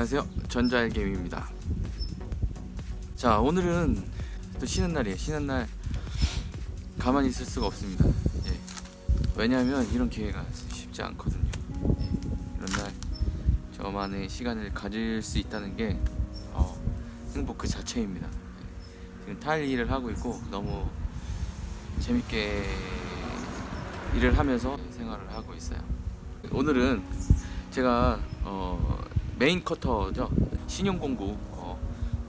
안녕하세요. 전자일게임입니다. 자 오늘은 또 쉬는 날이에요. 쉬는 날 가만히 있을 수가 없습니다. 예. 왜냐하면 이런 기회가 쉽지 않거든요. 예. 이런 날 저만의 시간을 가질 수 있다는 게 어, 행복 그 자체입니다. 예. 지금 타일 일을 하고 있고 너무 재밌게 일을 하면서 생활을 하고 있어요. 오늘은 제가 어, 메인 커터죠. 신용공구 어,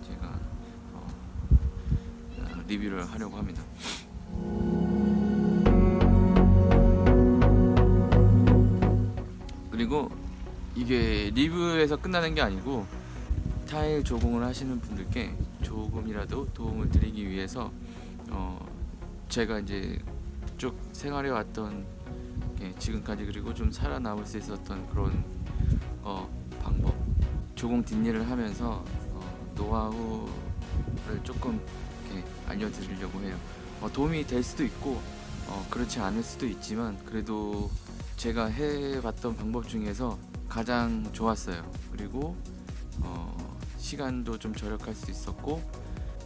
제가 어, 어, 리뷰를 하려고 합니다. 그리고 이게 리뷰에서 끝나는 게 아니고 타일 조공을 하시는 분들께 조금이라도 도움을 드리기 위해서 어, 제가 이제 쭉 생활해 왔던 게 지금까지 그리고 좀 살아남을 수 있었던 그런 어, 방법 조공 뒷일을 하면서 어, 노하우를 조금 이렇게 알려드리려고 해요. 어, 도움이 될 수도 있고 어, 그렇지 않을 수도 있지만 그래도 제가 해봤던 방법 중에서 가장 좋았어요. 그리고 어, 시간도 좀 절약할 수 있었고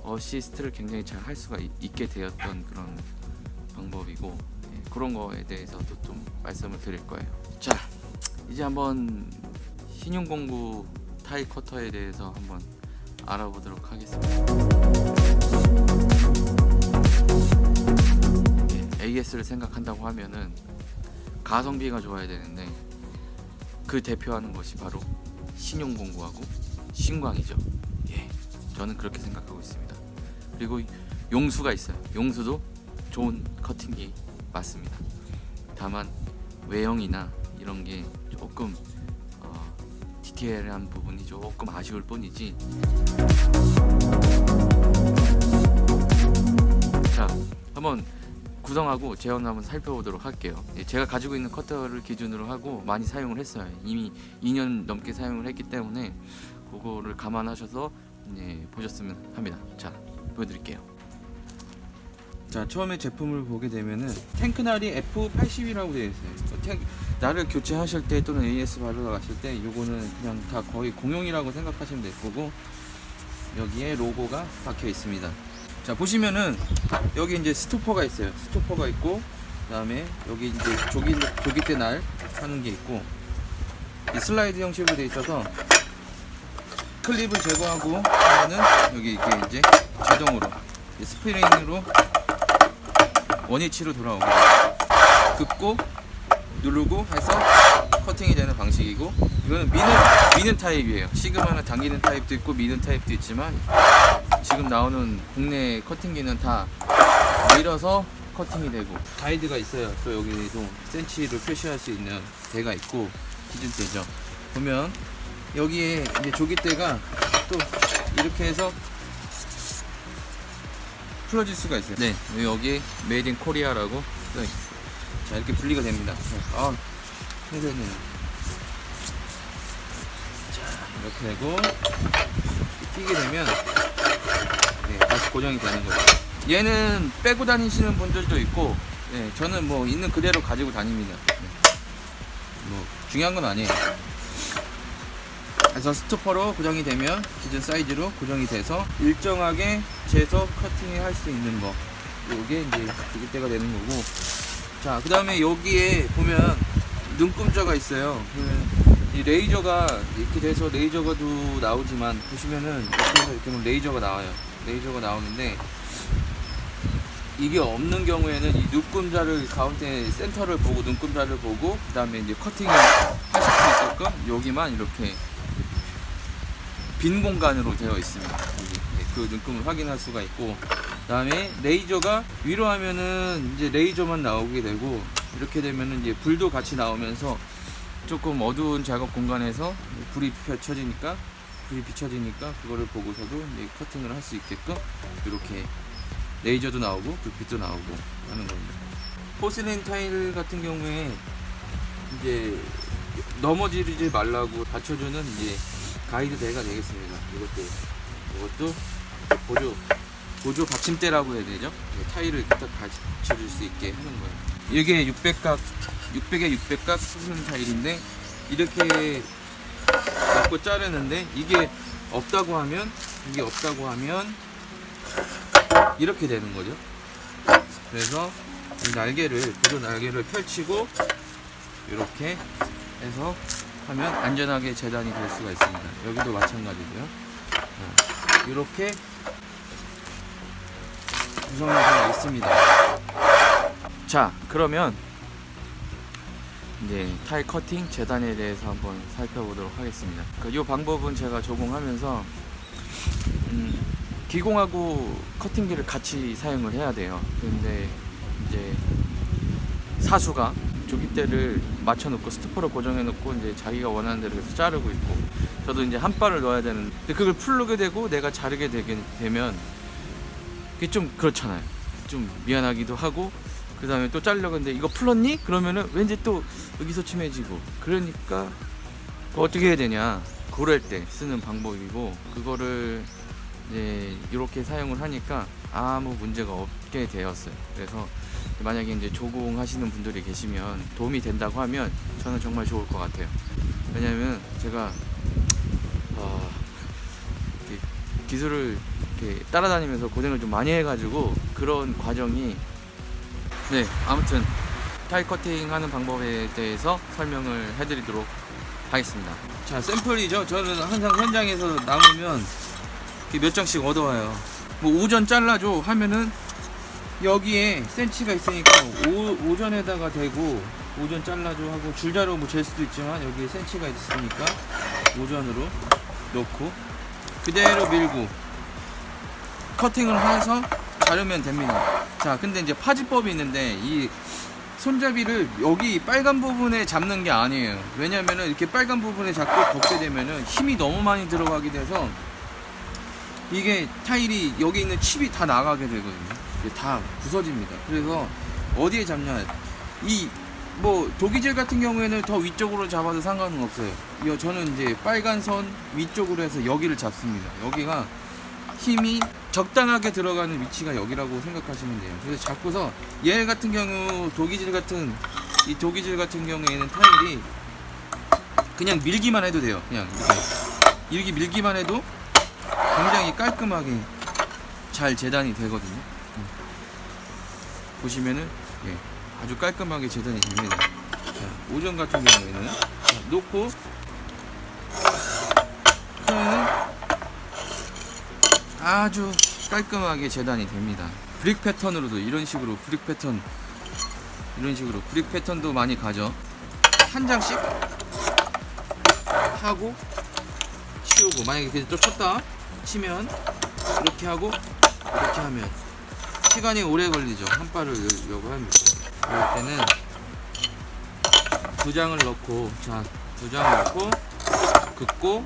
어시스트를 굉장히 잘 할 수가 있, 있게 되었던 그런 방법이고 예, 그런 거에 대해서도 좀 말씀을 드릴 거예요. 자 이제 한번 신용공구 타이 커터에 대해서 한번 알아보도록 하겠습니다. 예, AS를 생각한다고 하면은 가성비가 좋아야 되는데 그 대표하는 것이 바로 신용공구하고 신광이죠. 예, 저는 그렇게 생각하고 있습니다. 그리고 용수가 있어요. 용수도 좋은 커팅기 맞습니다. 다만 외형이나 이런 게 조금 어, 디테일한 부분이 조금 아쉬울 뿐이지. 자 한번 구성하고 재현을 한번 살펴보도록 할게요. 예, 제가 가지고 있는 커터를 기준으로 하고 많이 사용을 했어요. 이미 2년 넘게 사용을 했기 때문에 그거를 감안하셔서 예, 보셨으면 합니다. 자 보여드릴게요 자 처음에 제품을 보게 되면은 탱크날이 F80이라고 되어 있어요. 탱, 나를 교체하실 때 또는 AS 바르러 가실 때 요거는 그냥 다 거의 공용이라고 생각하시면 될 거고 여기에 로고가 박혀 있습니다. 자 보시면은 여기 이제 스토퍼가 있어요. 스토퍼가 있고 그 다음에 여기 이제 조기 조기대 날 하는 게 있고 이 슬라이드 형식으로 되어 있어서 클립을 제거하고 하면은 여기 이렇게 이제 자동으로 스프링으로 원위치로 돌아오고 긋고 누르고 해서 커팅이 되는 방식이고 이거는 미는 미는 타입이에요. 시그마는 당기는 타입도 있고 미는 타입도 있지만 지금 나오는 국내 커팅기는 다 밀어서 커팅이 되고 가이드가 있어요. 또 여기도 센치를 표시할 수 있는 대가 있고 기준대죠. 보면 여기에 이제 조기대가 또 이렇게 해서 풀어질 수가 있어요. 네 여기 Made in Korea라고 자 이렇게 분리가 됩니다. 아 힘드네요. 자 이렇게 되고 끼게 되면 네, 다시 고정이 되는 거죠. 얘는 빼고 다니시는 분들도 있고 네, 저는 뭐 있는 그대로 가지고 다닙니다. 네. 뭐 중요한 건 아니에요. 그래서 스토퍼로 고정이 되면 기존 사이즈로 고정이 돼서 일정하게 재서 커팅을 할 수 있는 거. 요게 이제 죽일 때가 되는 거고. 자 그 다음에 여기에 보면 눈금자가 있어요. 이 레이저가 이렇게 돼서 레이저가도 나오지만 보시면은 이렇게 해서 이렇게 레이저가 나와요. 레이저가 나오는데 이게 없는 경우에는 이 눈금자를 가운데 센터를 보고 눈금자를 보고 그 다음에 이제 커팅을 하실 수 있게끔 여기만 이렇게 빈 공간으로 되어 있습니다. 그 눈금을 확인할 수가 있고 그 다음에 레이저가 위로 하면은 이제 레이저만 나오게 되고 이렇게 되면은 이제 불도 같이 나오면서 조금 어두운 작업 공간에서 불이 비춰지니까 불이 비춰지니까 그거를 보고서도 이제 커팅을 할 수 있게끔 이렇게 레이저도 나오고 불빛도 나오고 하는 겁니다. 포슬린 타일 같은 경우에 이제 넘어지지 말라고 받쳐주는 이제 가이드 대가 되겠습니다. 이것도 이것도 보조 보조 받침대라고 해야 되죠? 타일을 딱 받쳐줄 수 있게 하는 거예요. 이게 600각 600에 600각 수분 타일인데 이렇게 넣고 자르는데 이게 없다고 하면 이게 없다고 하면 이렇게 되는 거죠. 그래서 이 날개를 구조 날개를 펼치고 이렇게 해서 하면 안전하게 재단이 될 수가 있습니다. 여기도 마찬가지고요. 자, 이렇게 구성이 되어 있습니다. 자, 그러면 이제 타일 커팅 재단에 대해서 한번 살펴보도록 하겠습니다. 그이 방법은 제가 적용하면서 음, 기공하고 커팅기를 같이 사용을 해야 돼요. 근데 이제 사수가 조깃대를 맞춰놓고 스토퍼로 고정해놓고 이제 자기가 원하는 대로 해서 자르고 있고 저도 이제 한 발을 넣어야 되는데 그걸 풀르게 되고 내가 자르게 되게 되면 그게 좀 그렇잖아요. 좀 미안하기도 하고 그 다음에 또 했는데 이거 풀었니? 그러면은 왠지 또 의기소침해지고 그러니까 어떻게 해야 되냐 그럴 때 쓰는 방법이고 그거를 이제 이렇게 사용을 하니까 아무 문제가 없게 되었어요. 그래서 만약에 이제 조공 하시는 분들이 계시면 도움이 된다고 하면 저는 정말 좋을 것 같아요. 왜냐하면 제가 어, 기술을 이렇게 따라다니면서 고생을 좀 많이 해가지고 그런 과정이 네 아무튼 타일 커팅 하는 방법에 대해서 설명을 해드리도록 하겠습니다. 자 샘플이죠. 저는 항상 현장에서 남으면 몇 장씩 얻어와요. 뭐 오전 잘라줘 하면은 여기에 센치가 있으니까 오, 오전에다가 대고 오전 잘라줘 하고 줄자로 뭐 잴 수도 있지만 여기에 센치가 있으니까 오전으로 놓고 그대로 밀고 커팅을 해서 자르면 됩니다. 자, 근데 이제 파지법이 있는데 이 손잡이를 여기 빨간 부분에 잡는 게 아니에요. 왜냐면은 이렇게 빨간 부분에 잡고 덮게 되면은 힘이 너무 많이 들어가게 돼서 이게 타일이 여기 있는 칩이 다 나가게 되거든요. 이게 다 부서집니다. 그래서 어디에 잡냐? 이 뭐 도기질 같은 경우에는 더 위쪽으로 잡아도 상관은 없어요. 이 저는 이제 빨간 선 위쪽으로 해서 여기를 잡습니다. 여기가 힘이 적당하게 들어가는 위치가 여기라고 생각하시면 돼요. 그래서 잡고서 얘 같은 경우 도기질 같은 이 도기질 같은 경우에는 타일이 그냥 밀기만 해도 돼요. 그냥 이렇게 이렇게 밀기만 해도 굉장히 깔끔하게 잘 재단이 되거든요. 음. 보시면은 예, 아주 깔끔하게 재단이 됩니다. 자, 오전 같은 경우에는 자, 놓고 그러면은 아주 깔끔하게 재단이 됩니다. 브릭 패턴으로도 이런 식으로 브릭 패턴 이런 식으로 브릭 패턴도 많이 가죠. 한 장씩 하고 치우고 만약에 그또 쳤다 치면 이렇게 하고 이렇게 하면 시간이 오래 걸리죠. 한 발을 열려고 하면 그럴 때는 두 장을 넣고 자두 장을 넣고 긋고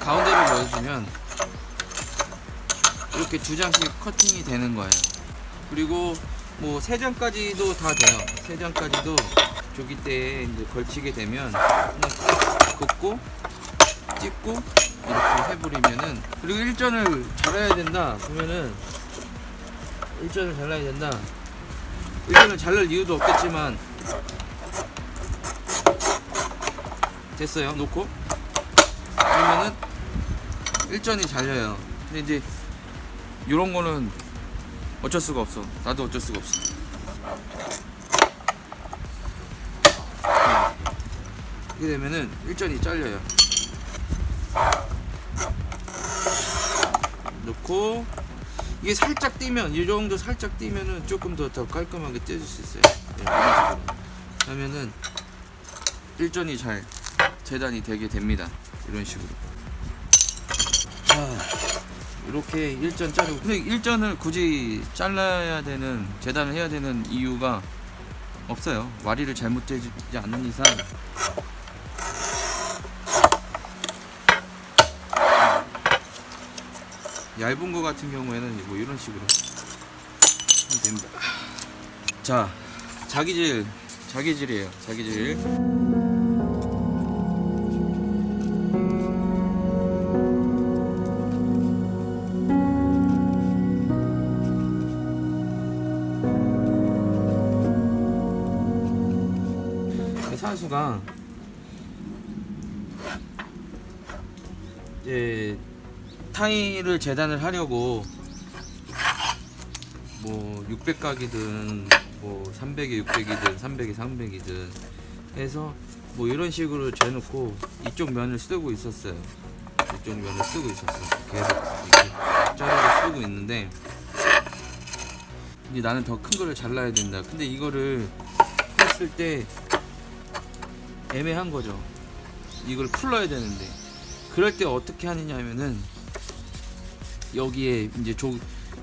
가운데를 넣어주면 이렇게 두 장씩 커팅이 되는 거예요. 그리고 뭐 세 장까지도 다 돼요. 세 장까지도 조기대에 이제 걸치게 되면 긋고 찍고 이렇게 해버리면은 그리고 일전을 잘라야 된다 그러면은 일전을 잘라야 된다 일전을 잘랄 이유도 없겠지만 됐어요 놓고 그러면은 일전이 잘려요 근데 이제 이런 거는 어쩔 수가 없어 나도 어쩔 수가 없어 이렇게 되면은 일전이 잘려요 넣고 이게 살짝 뛰면 이 정도 살짝 뛰면은 조금 더 더 깔끔하게 떼줄 수 있어요. 네, 하면은 일전이 잘 재단이 되게 됩니다. 이런 식으로. 자, 이렇게 일전 자르고 근데 일전을 굳이 잘라야 되는 재단을 해야 되는 이유가 없어요. 와리를 잘못 재지 않는 이상 얇은 거 같은 경우에는 뭐 이런 식으로 하면 됩니다. 자, 자기질, 자기질이에요. 자기질. 그 사수가 이제 타일을 재단을 하려고 뭐 600각이든 뭐 300에 600이든 300에 300이든 해서 뭐 이런 식으로 재놓고 이쪽 면을 쓰고 있었어요. 이쪽 면을 쓰고 있었어. 계속 자르고 쓰고 있는데 이제 나는 더 큰 거를 잘라야 된다. 근데 이거를 했을 때 애매한 거죠. 이걸 풀러야 되는데 그럴 때 어떻게 하느냐면은 여기에 이제 조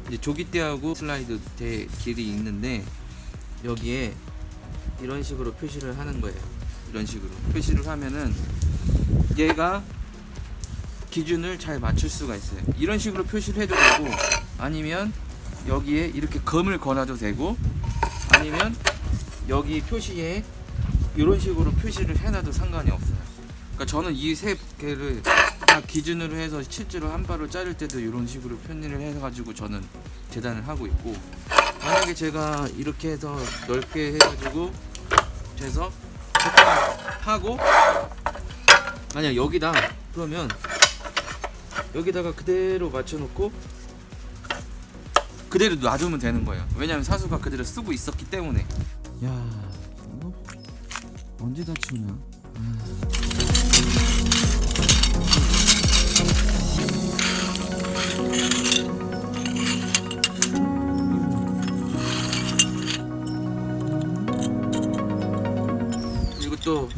이제 조기대하고 슬라이드 대 길이 있는데 여기에 이런 식으로 표시를 하는 거예요. 이런 식으로 표시를 하면은 얘가 기준을 잘 맞출 수가 있어요. 이런 식으로 표시를 해도 되고 아니면 여기에 이렇게 검을 걸어도 되고 아니면 여기 표시에 이런 식으로 표시를 해놔도 상관이 없어요. 그러니까 저는 이 세 개를 다 기준으로 해서 실제로 한 발을 자를 때도 이런 식으로 편의를 해가지고 저는 재단을 하고 있고 만약에 제가 이렇게 해서 넓게 해가지고 재서 하고 만약 여기다 그러면 여기다가 그대로 맞춰놓고 그대로 놔두면 되는 거예요. 왜냐하면 사수가 그대로 쓰고 있었기 때문에. 야 언제 다 치우냐? 그리고 또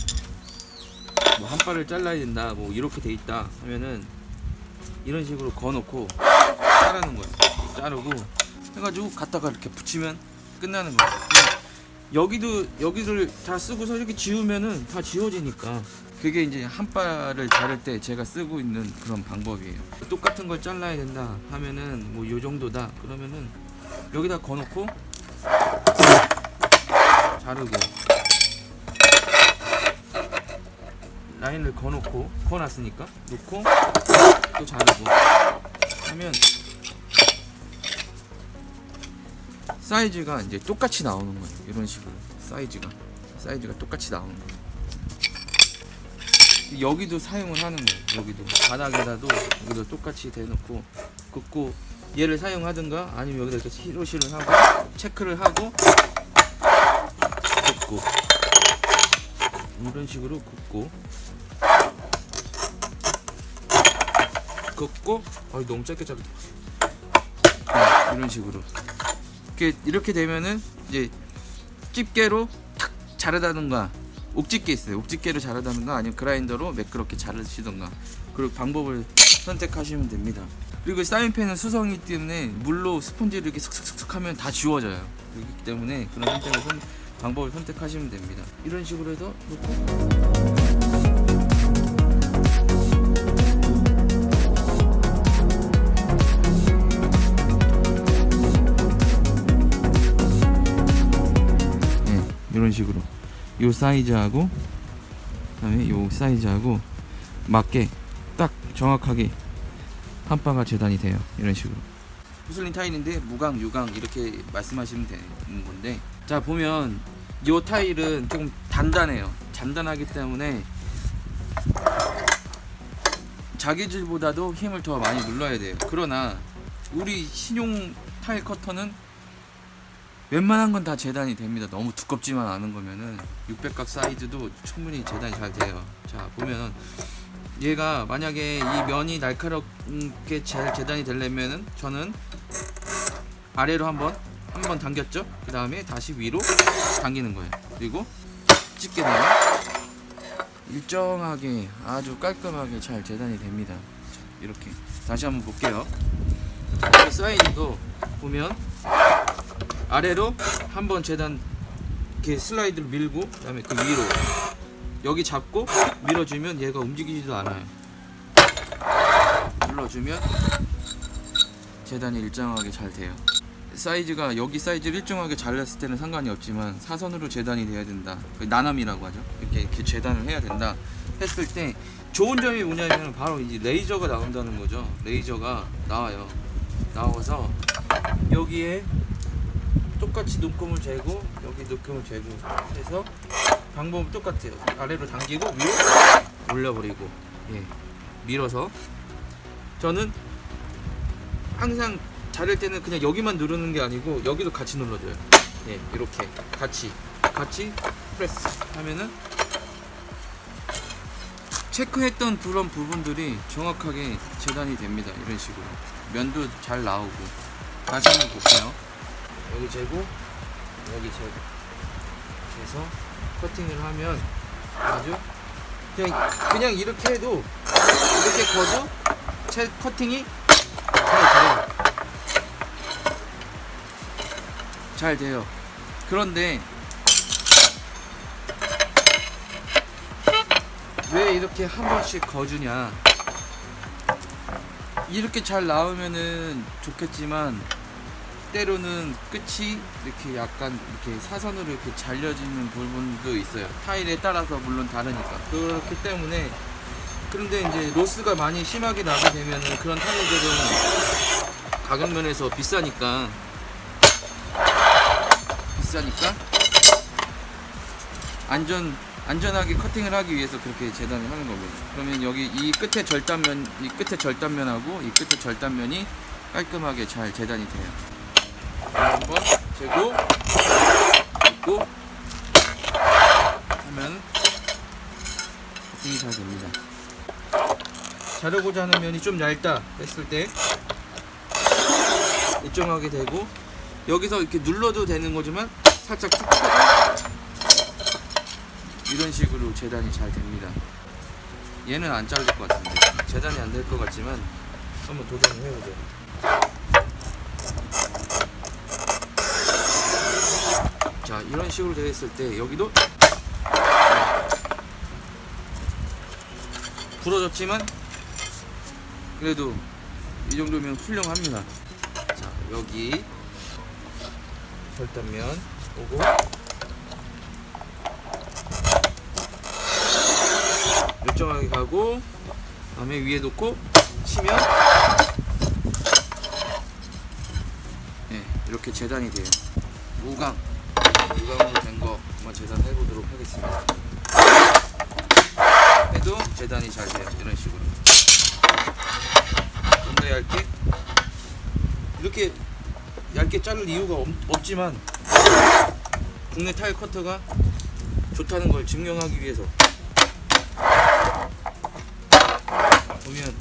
뭐 한 발을 잘라야 된다 뭐 이렇게 돼 있다 하면은 이런 식으로 거놓고 자르는 거예요 자르고 해가지고 갖다가 이렇게 붙이면 끝나는 거예요 여기도 여기를 다 쓰고서 이렇게 지우면은 다 지워지니까. 그게 이제 한 발을 자를 때 제가 쓰고 있는 그런 방법이에요. 똑같은 걸 잘라야 된다 하면은 뭐 요 정도다 그러면은 여기다 거놓고 자르고 라인을 거놓고 거놨으니까 놓고 또 자르고 하면 사이즈가 이제 똑같이 나오는 거예요. 이런 식으로 사이즈가. 사이즈가 똑같이 나오는 거예요. 여기도 사용을 하는 거예요. 여기도. 바닥에다도 여기도 똑같이 대놓고 긋고 얘를 사용하든가 아니면 여기다 이렇게 히로시를 하고 체크를 하고 긋고 이런 식으로 긋고 긋고 아 너무 짧게 자르 이런 식으로 이렇게 이렇게 되면은 이제 집게로 탁 자르다든가 옥집게 있어요. 옥집게로 자르다든가 아니면 그라인더로 매끄럽게 자르시던가 그리고 방법을 선택하시면 됩니다. 그리고 사인펜은 수성이기 때문에 물로 스펀지를 이렇게 슥슥슥 하면 다 지워져요. 그렇기 때문에 그런 선택을 선, 방법을 선택하시면 됩니다. 이런 식으로 해서 놓고 이런 식으로. 요 사이즈하고 그다음에 요 사이즈하고 맞게 딱 정확하게 한 바가 재단이 돼요. 이런 식으로. 무슬린 타일인데 무광 유광 이렇게 말씀하시면 되는 건데 자 보면 요 타일은 조금 단단해요. 단단하기 때문에 자기질보다도 힘을 더 많이 눌러야 돼요. 그러나 우리 신용 타일 커터는 웬만한 건 다 재단이 됩니다. 너무 두껍지만 않은 거면은 600각 사이즈도 충분히 재단이 잘 돼요. 자 보면 얘가 만약에 이 면이 날카롭게 잘 재단이 되려면은 저는 아래로 한번 한번 당겼죠. 그 다음에 다시 위로 당기는 거예요. 그리고 찍게 되면 일정하게 아주 깔끔하게 잘 재단이 됩니다. 자, 이렇게 다시 한번 볼게요. 이 사이즈도 보면 아래로 한번 재단 이렇게 슬라이드를 밀고 그다음에 그 위로 여기 잡고 밀어주면 얘가 움직이지도 않아요. 눌러주면 재단이 일정하게 잘 돼요. 사이즈가 여기 사이즈를 일정하게 잘랐을 때는 상관이 없지만 사선으로 재단이 돼야 된다. 그 나남이라고 하죠. 이렇게, 이렇게 재단을 해야 된다. 했을 때 좋은 점이 뭐냐면 바로 이제 레이저가 나온다는 거죠. 레이저가 나와요. 나와서 여기에 똑같이 눈금을 재고 여기 눈금을 재고 해서 방법은 똑같아요. 아래로 당기고 위로 올려버리고 예 밀어서 저는 항상 자를 때는 그냥 여기만 누르는 게 아니고 여기도 같이 눌러줘요. 예, 이렇게 같이 같이 프레스 하면은 체크했던 그런 부분들이 정확하게 재단이 됩니다. 이런 식으로 면도 잘 나오고 다시 한번 볼게요. 여기 재고 여기 재고 해서 커팅을 하면 아주 그냥 그냥 이렇게 해도 이렇게 거도 채 커팅이 잘 돼요. 잘 돼요. 그런데 왜 이렇게 한 번씩 거주냐? 이렇게 잘 나오면은 좋겠지만 때로는 끝이 이렇게 약간 이렇게 사선으로 이렇게 잘려지는 부분도 있어요. 타일에 따라서 물론 다르니까. 그렇기 때문에 그런데 이제 로스가 많이 심하게 나게 되면은 그런 타일들은 가격 면에서 비싸니까 비싸니까 안전 안전하게 커팅을 하기 위해서 그렇게 재단을 하는 거거든요. 그러면 여기 이 끝에 절단면 이 끝에 절단면하고 이 끝에 절단면이 깔끔하게 잘 재단이 돼요. 재고 있고 하면 커팅이 잘 됩니다. 자르고자 하는 면이 좀 얇다 했을 때 일정하게 되고 여기서 이렇게 눌러도 되는 거지만 살짝 툭 이런 식으로 재단이 잘 됩니다. 얘는 안 자를 것 같은데 재단이 안 될 것 같지만 한번 도전을 해보죠. 자 이런 식으로 되어 있을 때 여기도 부러졌지만 그래도 이 정도면 훌륭합니다. 자 여기 절단면 오고 일정하게 가고 다음에 위에 놓고 치면 예 이렇게 재단이 돼요. 무광 무광으로 된 거 한번 재단해 보도록 하겠습니다. 해도 재단이 잘 돼요. 이런 식으로 좀 더 얇게 이렇게 얇게 자를 이유가 없, 없지만 국내 타일 커터가 좋다는 걸 증명하기 위해서 보면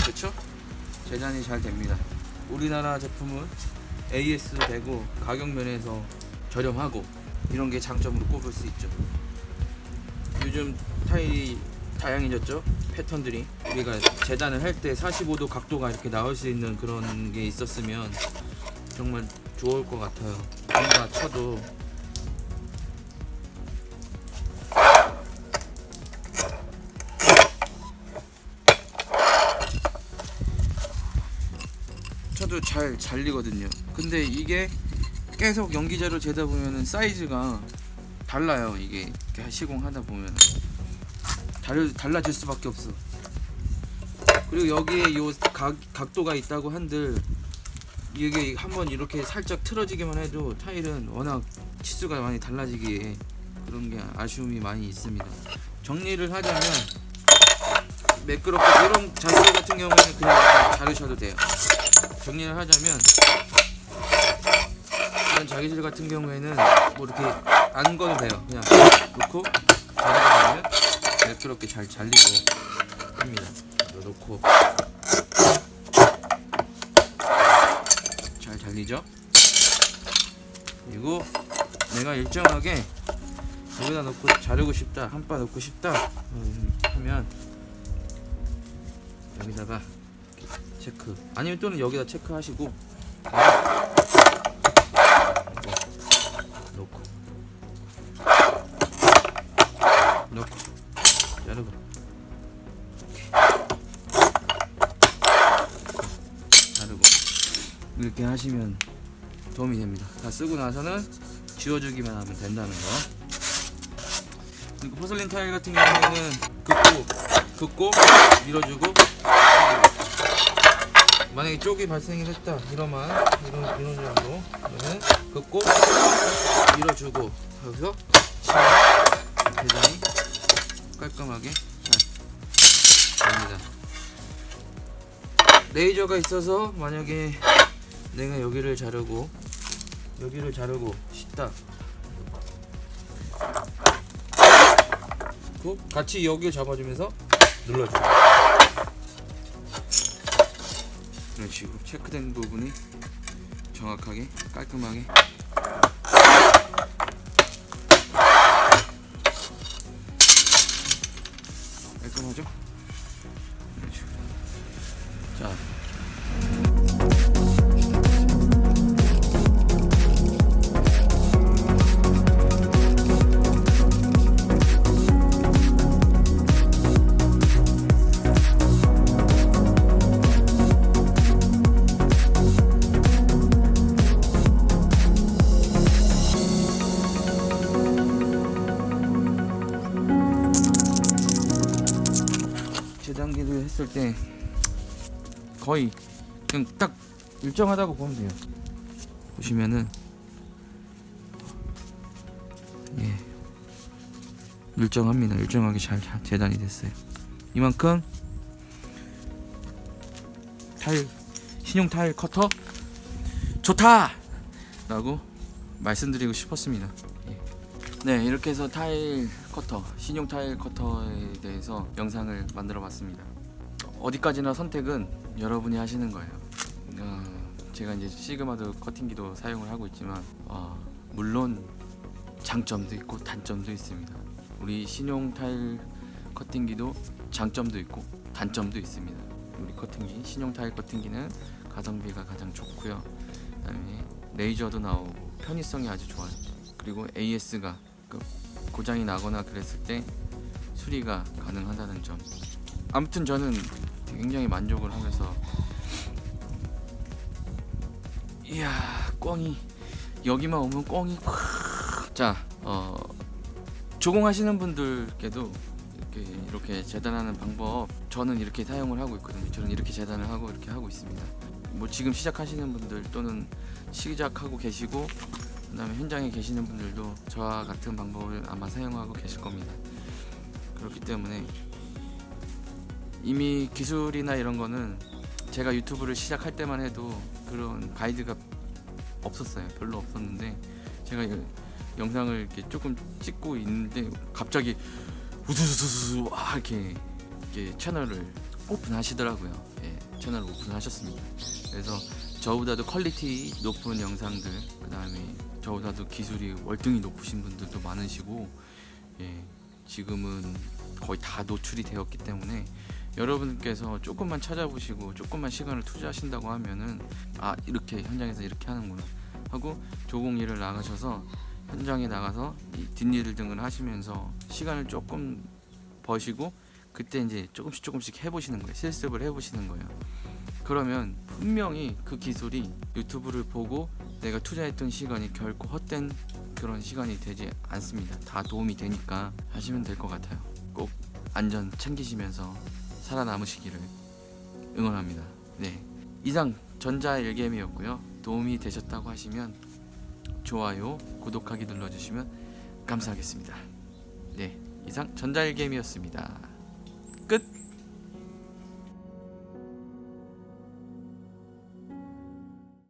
그렇죠? 재단이 잘 됩니다. 우리나라 제품은 AS 되고 가격 면에서 저렴하고 이런 게 장점으로 꼽을 수 있죠. 요즘 타일이 다양해졌죠. 패턴들이 우리가 재단을 할 때 45도 각도가 이렇게 나올 수 있는 그런 게 있었으면 정말 좋을 것 같아요. 뭔가 쳐도 쳐도 잘 잘리거든요. 근데 이게 계속 연기자로 재다 보면은 사이즈가 달라요. 이게 시공하다 보면 달 달라질 수밖에 없어. 그리고 여기에 요 각, 각도가 있다고 한들 이게 한번 이렇게 살짝 틀어지기만 해도 타일은 워낙 치수가 많이 달라지기에 그런 게 아쉬움이 많이 있습니다. 정리를 하자면 매끄럽고 이런 자세 같은 경우에는 그냥 자르셔도 돼요. 정리를 하자면 이런 자기질 같은 경우에는 뭐 이렇게 안 거도 돼요. 그냥 놓고 자르다 보면 매끄럽게 잘 잘리고 합니다. 놓고 잘 잘리죠? 그리고 내가 일정하게 여기다 놓고 자르고 싶다, 한 바 놓고 싶다 음, 하면 여기다가 체크 아니면 또는 여기다 체크하시고 하시면 도움이 됩니다. 다 쓰고 나서는 지워주기만 하면 된다는 거. 그리고 포슬린 타일 같은 경우에는 긋고 긋고 밀어주고. 만약에 쪽이 발생이 했다 이러면 이런 이런 정도 그러면 긋고 밀어주고 여기서 대단히 깔끔하게 잘 됩니다. 레이저가 있어서 만약에 내가 여기를 자르고 여기를 자르고 싶다. 그 같이 여기를 잡아주면서 눌러줘. 이런 식으로 체크된 부분이 정확하게 깔끔하게 했을 때 거의 그냥 딱 일정하다고 보면 돼요. 보시면은 예 일정합니다. 일정하게 잘 재단이 됐어요. 이만큼 타일 신용 타일 커터 좋다 라고 말씀드리고 싶었습니다. 예. 네 이렇게 해서 타일 커터 신용 타일 커터에 대해서 영상을 만들어 봤습니다 어디까지나 선택은 여러분이 하시는 거예요. 어, 제가 이제 시그마도 커팅기도 사용을 하고 있지만 어, 물론 장점도 있고 단점도 있습니다. 우리 신용 타일 커팅기도 장점도 있고 단점도 있습니다. 우리 커팅기 신용 타일 커팅기는 가성비가 가장 좋고요. 그다음에 레이저도 나오고 편의성이 아주 좋아요. 그리고 AS가 그 고장이 나거나 그랬을 때 수리가 가능하다는 점. 아무튼 저는 굉장히 만족을 하면서 이야 꽝이 여기만 오면 확. 자 어, 조공하시는 분들께도 이렇게 이렇게 재단하는 방법 저는 이렇게 사용을 하고 있거든요. 저는 이렇게 재단을 하고 이렇게 하고 있습니다. 뭐 지금 시작하시는 분들 또는 시작하고 계시고 그 다음에 현장에 계시는 분들도 저와 같은 방법을 아마 사용하고 계실 겁니다. 그렇기 때문에 이미 기술이나 이런 거는 제가 유튜브를 시작할 때만 해도 그런 가이드가 없었어요. 별로 없었는데 제가 이 영상을 이렇게 조금 찍고 있는데 갑자기 우수수수수 와 이렇게, 이렇게 채널을 오픈하시더라고요. 예, 채널을 오픈하셨습니다. 그래서 저보다도 퀄리티 높은 영상들 그 다음에 저보다도 기술이 월등히 높으신 분들도 많으시고 예, 지금은 거의 다 노출이 되었기 때문에 여러분께서 조금만 찾아보시고 조금만 시간을 투자하신다고 하면은 아 이렇게 현장에서 이렇게 하는구나 하고 조공 일을 나가셔서 현장에 나가서 이 뒷일 등을 하시면서 시간을 조금 버시고 그때 이제 조금씩 조금씩 해보시는 거예요 실습을 해보시는 거예요 그러면 분명히 그 기술이 유튜브를 보고 내가 투자했던 시간이 결코 헛된 그런 시간이 되지 않습니다. 다 도움이 되니까 하시면 될 것 같아요. 꼭 안전 챙기시면서 살아남으시기를 응원합니다. 네. 이상 전자 일개미였고요. 도움이 되셨다고 하시면 좋아요, 구독하기 눌러주시면 감사하겠습니다. 네. 이상 전자 일개미였습니다. 끝!